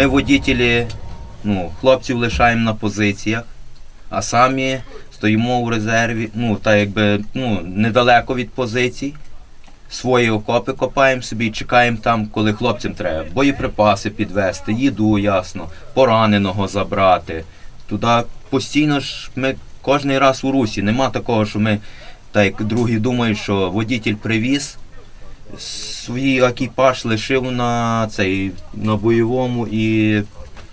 Ми водітелі, ну, хлопців лишаємо на позиціях, а самі стоїмо в резерві, ну, так якби ну, недалеко від позицій. Свої окопи копаємо собі і чекаємо там, коли хлопцям треба. Боєприпаси підвести, їду, ясно, пораненого забрати. Туди постійно ж ми кожен раз у русі. Нема такого, що ми, так другі думають, що водітель привіз, свій екіпаж лишив на цей на бойовому і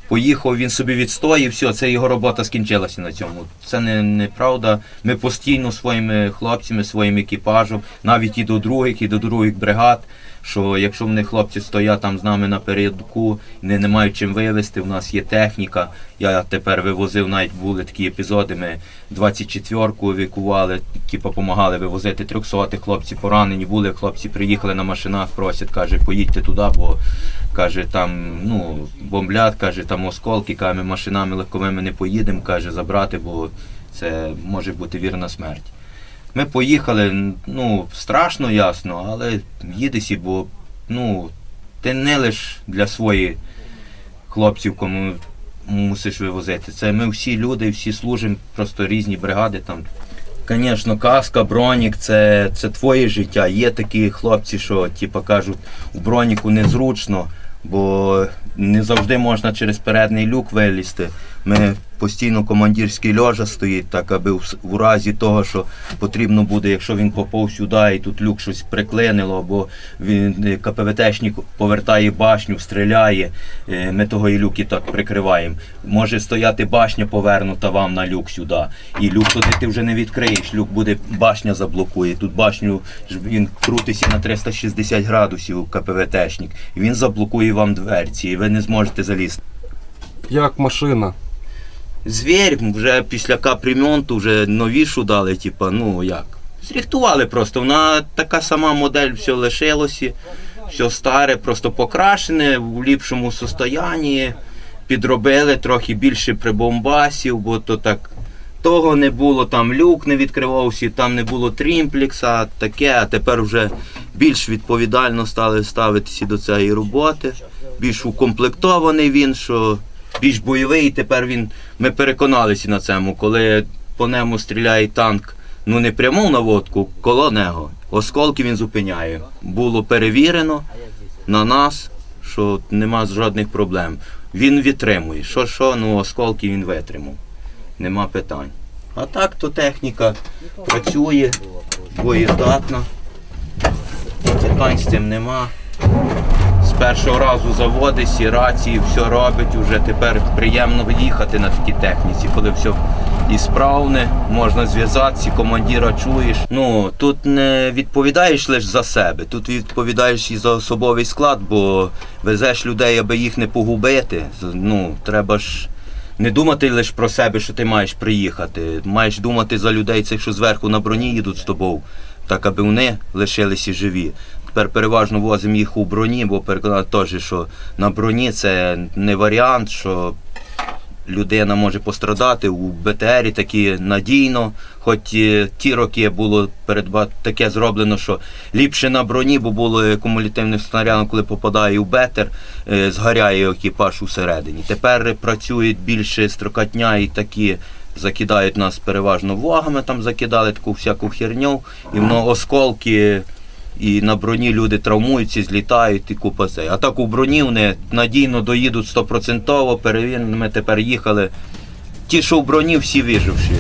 поїхав, він собі відстоїв, і все, це його робота скінчилася на цьому. Це не, неправда. Ми постійно своїми хлопцями, своїм екіпажем, навіть і до других, і до других бригад. Що якщо в них хлопці стоять там з нами на передку, не, не мають чим вивезти, в нас є техніка. Я тепер вивозив, навіть були такі епізоди. Ми 24-ку евакували, типу, допомагали вивозити 300 хлопці поранені були. Хлопці приїхали на машинах, просять, каже, поїдьте туди, бо каже, там ну, бомблять, каже, там осколки, каже, ми машинами легковими не поїдемо, каже, забрати, бо це може бути вірна смерть. Ми поїхали, ну, страшно ясно, але їдесі, бо ну, ти не лиш для своїх хлопців, кому мусиш вивозити. Це ми всі люди, всі служимо, просто різні бригади там. Звісно, каска, бронік це, це твоє життя. Є такі хлопці, що типу, кажуть, у броніку незручно, бо не завжди можна через передній люк вилізти. Ми постійно командирський льожа стоїть, так аби в, разі того, що потрібно буде, якщо він попав сюди і тут люк щось приклинило, або він е, КПВТшник повертає башню, стріляє, е, ми того і люки так прикриваємо. Може стояти башня повернута вам на люк сюди. І люк туди ти вже не відкриєш, люк буде, башня заблокує. Тут башню він крутиться на 360 градусів КПВТшник. Він заблокує вам дверці, і ви не зможете залізти. Як машина? Звір вже після капремонту вже новішу дали, типа, ну як. Зріхтували просто. Вона така сама модель, все лишилося, все старе, просто покрашене в ліпшому состоянні. Підробили трохи більше прибомбасів, бо то так. Того не було, там люк не відкривався, там не було трімплекса, таке, а тепер вже більш відповідально стали ставитися до цієї роботи. Більш укомплектований він, що більш бойовий. Тепер він. Ми переконалися на цьому, коли по ньому стріляє танк, ну не пряму наводку, коло нього. Осколки він зупиняє. Було перевірено на нас, що нема жодних проблем. Він витримує. Що, що, ну осколки він витримав. Нема питань. А так то техніка працює, боєздатна. Питань з цим нема. Першого разу заводиться, рації, все робить. Уже тепер приємно їхати на такій техніці, коли все і справне, можна зв'язатися, командира чуєш. Ну тут не відповідаєш лише за себе, тут відповідаєш і за особовий склад, бо везеш людей, аби їх не погубити. Ну, треба ж не думати лише про себе, що ти маєш приїхати. Маєш думати за людей, цих, що зверху на броні їдуть з тобою, так аби вони лишилися живі. Тепер переважно возимо їх у броні, бо переконали теж, що на броні це не варіант, що людина може пострадати у БТРі такі надійно. Хоч е, ті роки було передба... таке зроблено, що ліпше на броні, бо було кумулятивним снарядом, коли попадає у БТР, е, згоряє екіпаж усередині. Тепер працюють більше строкатня і такі. Закидають нас переважно вагами, там закидали таку всяку херню, і воно осколки, і на броні люди травмуються, злітають і купа це. А так у броні вони надійно доїдуть стопроцентово, перевірено. Ми тепер їхали. Ті, що в броні, всі виживші.